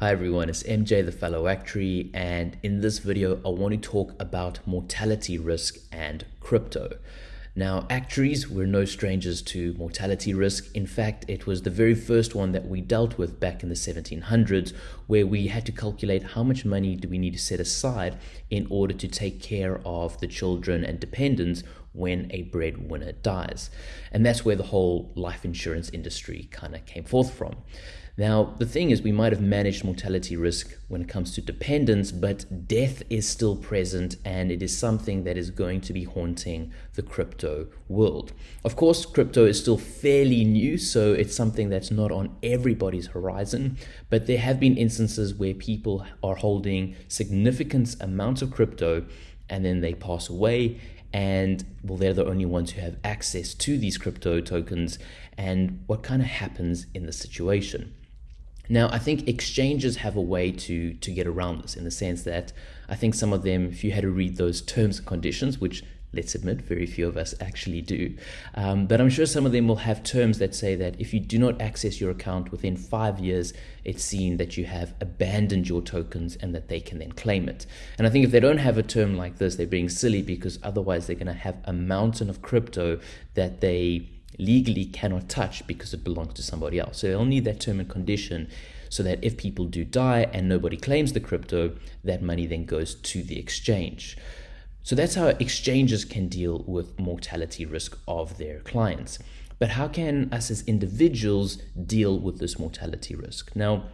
Hi everyone, it's MJ the fellow actuary and in this video I want to talk about mortality risk and crypto. Now actuaries were no strangers to mortality risk. In fact, it was the very first one that we dealt with back in the 1700s where we had to calculate how much money do we need to set aside in order to take care of the children and dependents when a breadwinner dies. And that's where the whole life insurance industry kind of came forth from. Now, the thing is, we might have managed mortality risk when it comes to dependence, but death is still present and it is something that is going to be haunting the crypto world. Of course, crypto is still fairly new, so it's something that's not on everybody's horizon, but there have been instances where people are holding significant amounts of crypto and then they pass away and well they're the only ones who have access to these crypto tokens and what kind of happens in the situation. Now, I think exchanges have a way to, to get around this in the sense that I think some of them, if you had to read those terms and conditions, which let's admit very few of us actually do, um, but I'm sure some of them will have terms that say that if you do not access your account within five years, it's seen that you have abandoned your tokens and that they can then claim it. And I think if they don't have a term like this, they're being silly because otherwise they're going to have a mountain of crypto that they legally cannot touch because it belongs to somebody else. So they'll need that term and condition so that if people do die and nobody claims the crypto, that money then goes to the exchange. So that's how exchanges can deal with mortality risk of their clients. But how can us as individuals deal with this mortality risk? Now,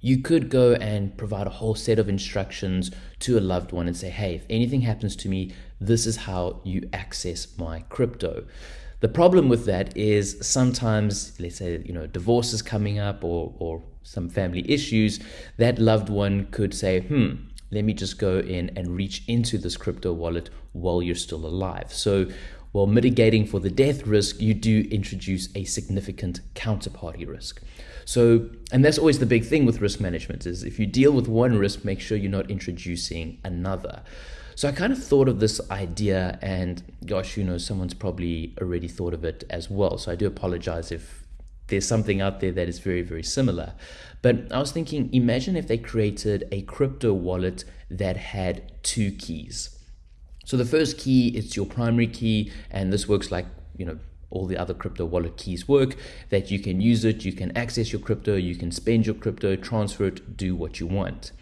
you could go and provide a whole set of instructions to a loved one and say, hey, if anything happens to me, this is how you access my crypto. The problem with that is sometimes, let's say, you know, divorce is coming up or, or some family issues, that loved one could say, hmm, let me just go in and reach into this crypto wallet while you're still alive. So while mitigating for the death risk, you do introduce a significant counterparty risk. So, and that's always the big thing with risk management is if you deal with one risk, make sure you're not introducing another. So I kind of thought of this idea, and gosh, you know, someone's probably already thought of it as well. So I do apologize if there's something out there that is very, very similar. But I was thinking, imagine if they created a crypto wallet that had two keys. So the first key is your primary key, and this works like, you know, all the other crypto wallet keys work that you can use it, you can access your crypto, you can spend your crypto, transfer it, do what you want.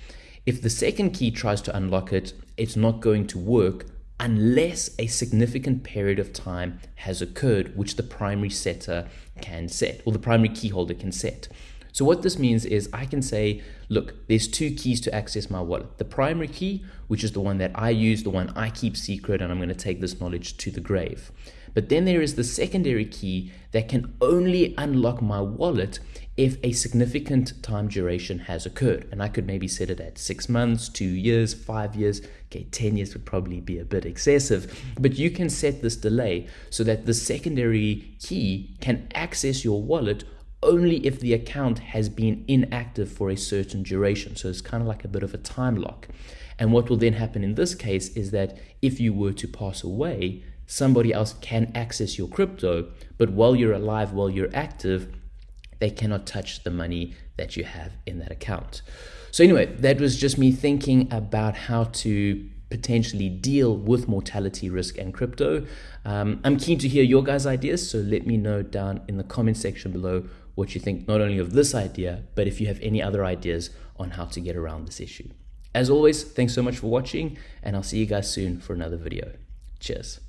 If the second key tries to unlock it, it's not going to work unless a significant period of time has occurred, which the primary setter can set, or the primary key holder can set. So what this means is I can say, look, there's two keys to access my wallet. The primary key, which is the one that I use, the one I keep secret, and I'm going to take this knowledge to the grave. But then there is the secondary key that can only unlock my wallet if a significant time duration has occurred. And I could maybe set it at six months, two years, five years. Okay, 10 years would probably be a bit excessive, but you can set this delay so that the secondary key can access your wallet only if the account has been inactive for a certain duration. So it's kind of like a bit of a time lock. And what will then happen in this case is that if you were to pass away, somebody else can access your crypto, but while you're alive, while you're active, they cannot touch the money that you have in that account. So, anyway, that was just me thinking about how to potentially deal with mortality risk and crypto. Um, I'm keen to hear your guys' ideas, so let me know down in the comment section below what you think not only of this idea, but if you have any other ideas on how to get around this issue. As always, thanks so much for watching, and I'll see you guys soon for another video. Cheers.